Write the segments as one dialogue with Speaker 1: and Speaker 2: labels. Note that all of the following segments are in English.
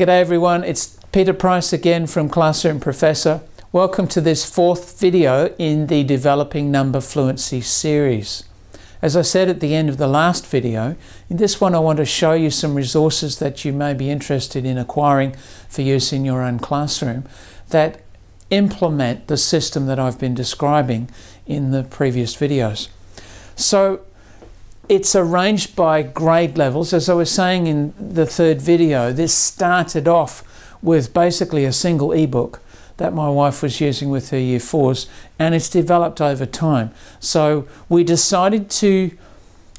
Speaker 1: G'day everyone, it's Peter Price again from Classroom Professor. Welcome to this fourth video in the Developing Number Fluency series. As I said at the end of the last video, in this one I want to show you some resources that you may be interested in acquiring for use in your own classroom that implement the system that I've been describing in the previous videos. So it's arranged by grade levels. As I was saying in the third video, this started off with basically a single ebook that my wife was using with her year fours and it's developed over time. So we decided to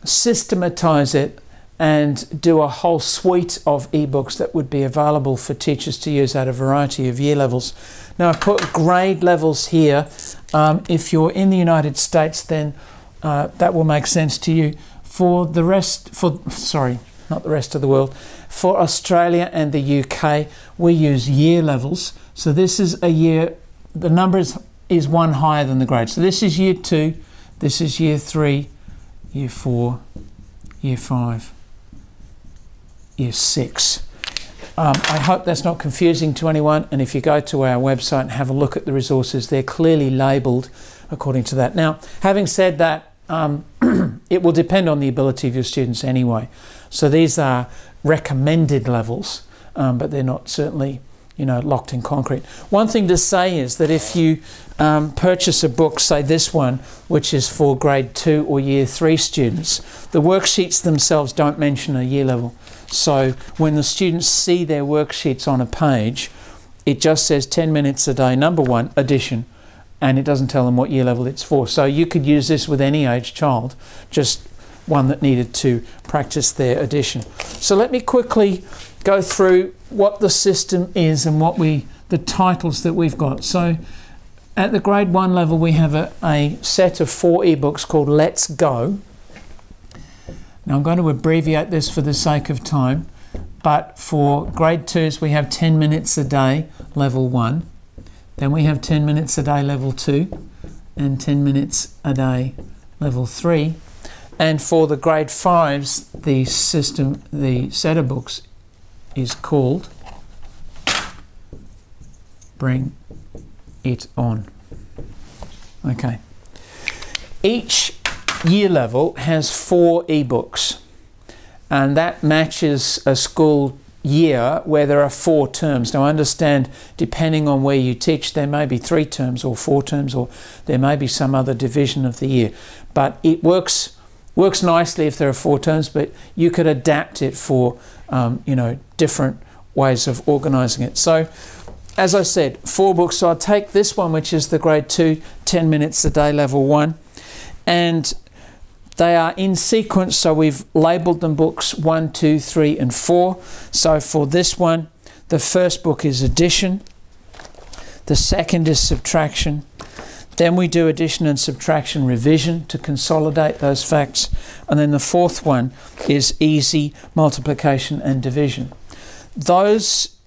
Speaker 1: systematize it and do a whole suite of ebooks that would be available for teachers to use at a variety of year levels. Now I put grade levels here. Um, if you're in the United States then uh, that will make sense to you for the rest, for sorry, not the rest of the world, for Australia and the UK, we use year levels. So this is a year, the number is, is one higher than the grade. So this is year two, this is year three, year four, year five, year six. Um, I hope that's not confusing to anyone. And if you go to our website and have a look at the resources, they're clearly labelled according to that. Now, having said that, um, it will depend on the ability of your students anyway. So these are recommended levels, um, but they're not certainly you know, locked in concrete. One thing to say is that if you um, purchase a book, say this one, which is for grade two or year three students, the worksheets themselves don't mention a year level. So when the students see their worksheets on a page, it just says 10 minutes a day, number one, addition, and it doesn't tell them what year level it's for. So you could use this with any age child, just one that needed to practice their addition. So let me quickly go through what the system is and what we the titles that we've got. So at the grade one level we have a, a set of four ebooks called Let's Go. Now I'm going to abbreviate this for the sake of time, but for grade twos we have 10 minutes a day, level one. Then we have 10 minutes a day level 2 and 10 minutes a day level 3. And for the grade 5s, the system, the set of books is called Bring It On. Okay. Each year level has four ebooks and that matches a school year where there are four terms. Now I understand depending on where you teach there may be three terms or four terms or there may be some other division of the year but it works works nicely if there are four terms but you could adapt it for um, you know different ways of organizing it. So as I said four books so I'll take this one which is the grade 2 10 minutes a day level 1 and they are in sequence, so we've labelled them books one, two, three, and four. So for this one, the first book is addition, the second is subtraction, then we do addition and subtraction revision to consolidate those facts, and then the fourth one is easy multiplication and division. Those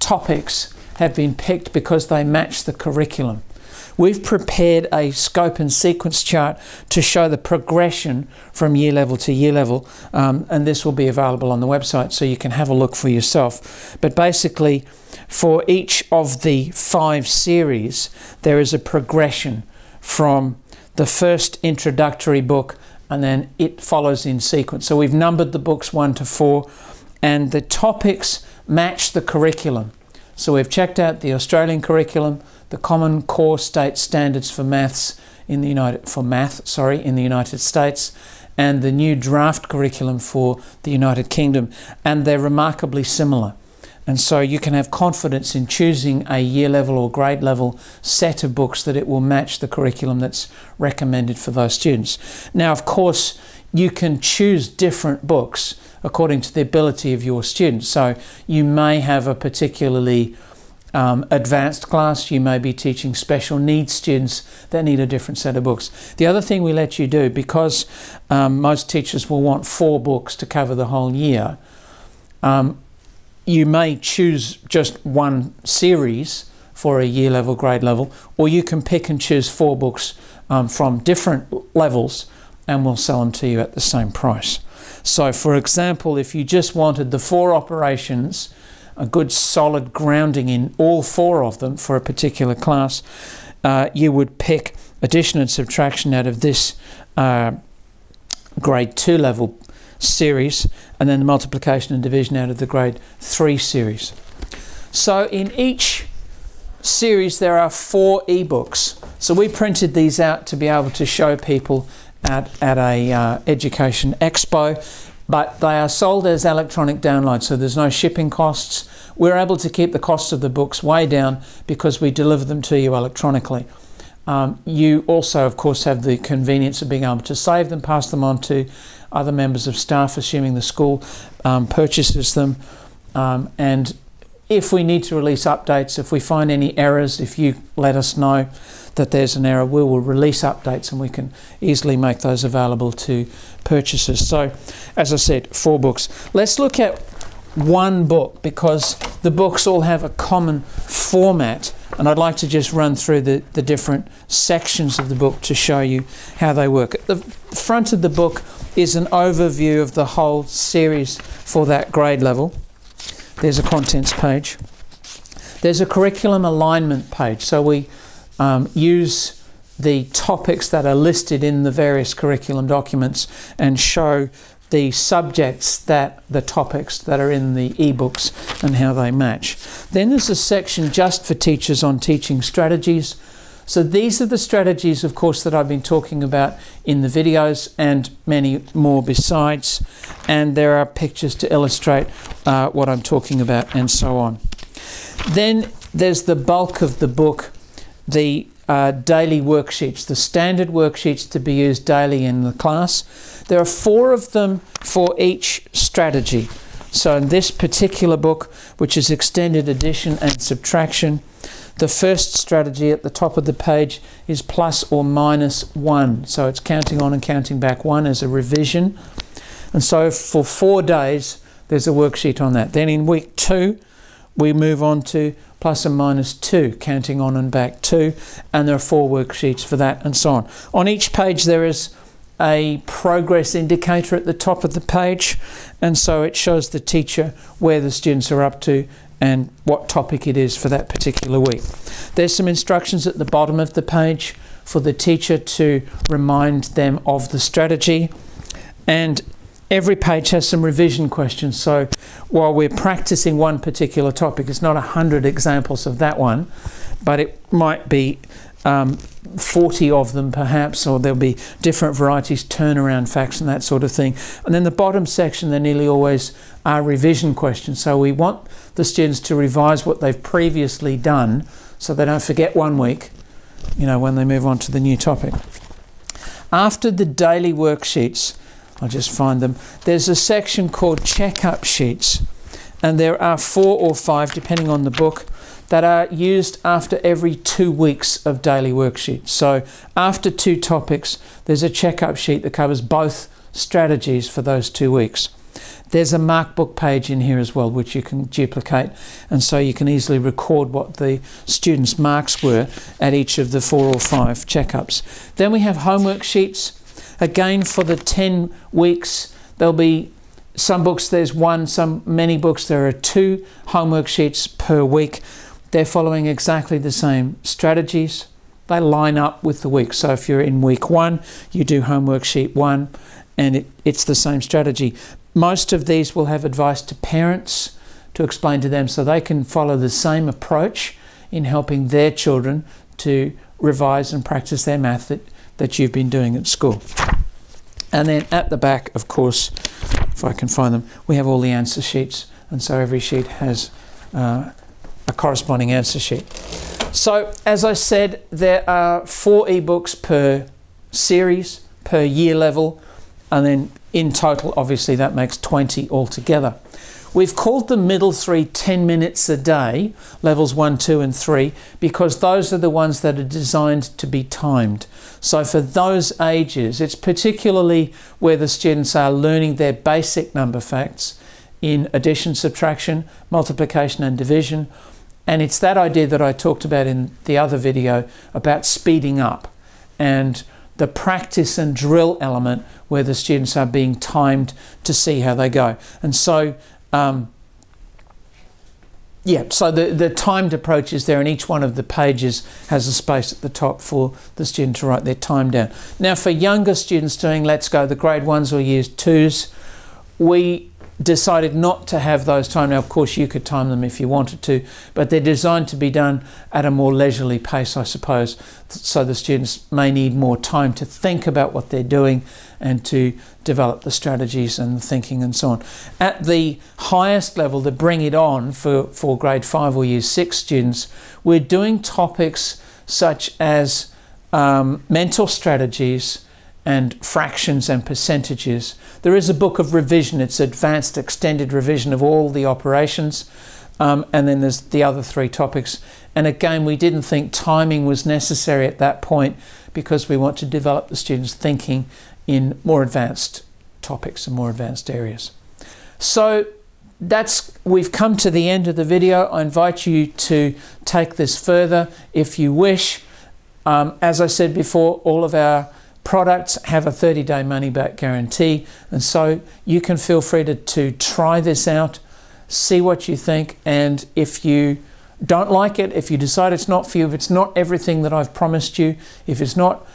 Speaker 1: topics have been picked because they match the curriculum. We've prepared a scope and sequence chart to show the progression from year level to year level um, and this will be available on the website so you can have a look for yourself. But basically for each of the five series there is a progression from the first introductory book and then it follows in sequence. So we've numbered the books one to four and the topics match the curriculum. So we've checked out the Australian curriculum, the Common Core State Standards for Maths in the United for math, sorry, in the United States, and the new draft curriculum for the United Kingdom, and they're remarkably similar. And so you can have confidence in choosing a year level or grade level set of books that it will match the curriculum that's recommended for those students. Now, of course, you can choose different books according to the ability of your students. So you may have a particularly um, advanced class, you may be teaching special needs students that need a different set of books. The other thing we let you do, because um, most teachers will want four books to cover the whole year, um, you may choose just one series for a year level, grade level, or you can pick and choose four books um, from different levels and we'll sell them to you at the same price. So for example, if you just wanted the four operations, a good solid grounding in all four of them for a particular class, uh, you would pick addition and subtraction out of this uh, grade 2 level series and then the multiplication and division out of the grade 3 series. So in each series there are four ebooks. So we printed these out to be able to show people at, at a uh, education expo but they are sold as electronic downloads so there's no shipping costs. We're able to keep the cost of the books way down because we deliver them to you electronically. Um, you also, of course, have the convenience of being able to save them, pass them on to other members of staff, assuming the school um, purchases them. Um, and if we need to release updates, if we find any errors, if you let us know that there's an error, we will release updates and we can easily make those available to purchasers. So, as I said, four books. Let's look at one book because the books all have a common format and I'd like to just run through the, the different sections of the book to show you how they work. At the front of the book is an overview of the whole series for that grade level. There's a contents page. There's a curriculum alignment page. So we um, use the topics that are listed in the various curriculum documents and show the subjects that the topics that are in the ebooks and how they match. Then there's a section just for teachers on teaching strategies. So these are the strategies, of course, that I've been talking about in the videos and many more besides. And there are pictures to illustrate uh, what I'm talking about and so on. Then there's the bulk of the book, the uh, daily worksheets, the standard worksheets to be used daily in the class. There are four of them for each strategy. So in this particular book, which is extended addition and subtraction, the first strategy at the top of the page is plus or minus one. So it's counting on and counting back one as a revision. And so for four days, there's a worksheet on that. Then in week two, we move on to plus and minus 2, counting on and back 2, and there are four worksheets for that and so on. On each page there is a progress indicator at the top of the page, and so it shows the teacher where the students are up to and what topic it is for that particular week. There's some instructions at the bottom of the page for the teacher to remind them of the strategy and every page has some revision questions. So while we're practicing one particular topic, it's not a hundred examples of that one, but it might be um, 40 of them perhaps, or there'll be different varieties, turnaround facts and that sort of thing. And then the bottom section, there nearly always are revision questions. So we want the students to revise what they've previously done so they don't forget one week, you know, when they move on to the new topic. After the daily worksheets, I'll just find them. There's a section called checkup sheets, and there are four or five, depending on the book, that are used after every two weeks of daily worksheets. So after two topics, there's a checkup sheet that covers both strategies for those two weeks. There's a markbook page in here as well, which you can duplicate, and so you can easily record what the students' marks were at each of the four or five checkups. Then we have homework sheets Again, for the 10 weeks, there'll be some books there's one, some many books there are two homework sheets per week. They're following exactly the same strategies. They line up with the week. So if you're in week one, you do homework sheet one, and it, it's the same strategy. Most of these will have advice to parents to explain to them so they can follow the same approach in helping their children to revise and practice their math that, that you've been doing at school. And then at the back, of course, if I can find them, we have all the answer sheets. And so every sheet has uh, a corresponding answer sheet. So as I said, there are four ebooks per series, per year level. And then in total, obviously, that makes 20 altogether. We've called the middle three 10 minutes a day, levels 1, 2 and 3, because those are the ones that are designed to be timed. So for those ages, it's particularly where the students are learning their basic number facts in addition, subtraction, multiplication and division. And it's that idea that I talked about in the other video about speeding up. And the practice and drill element where the students are being timed to see how they go. And so, um, yeah, so the, the timed approach is there, and each one of the pages has a space at the top for the student to write their time down. Now, for younger students doing Let's Go, the grade ones or years twos, we decided not to have those time. Now, of course, you could time them if you wanted to, but they're designed to be done at a more leisurely pace, I suppose. So the students may need more time to think about what they're doing and to develop the strategies and the thinking and so on. At the highest level, the bring it on for, for grade five or year six students, we're doing topics such as um, mental strategies, and fractions and percentages. There is a book of revision, it's advanced extended revision of all the operations. Um, and then there's the other three topics. And again, we didn't think timing was necessary at that point because we want to develop the students' thinking in more advanced topics and more advanced areas. So that's we've come to the end of the video. I invite you to take this further if you wish. Um, as I said before, all of our products have a 30 day money back guarantee and so you can feel free to, to try this out see what you think and if you don't like it if you decide it's not for you if it's not everything that I've promised you if it's not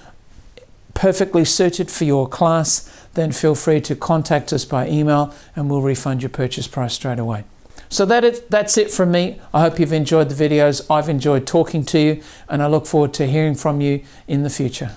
Speaker 1: perfectly suited for your class then feel free to contact us by email and we'll refund your purchase price straight away so that is, that's it from me. I hope you've enjoyed the videos. I've enjoyed talking to you and I look forward to hearing from you in the future.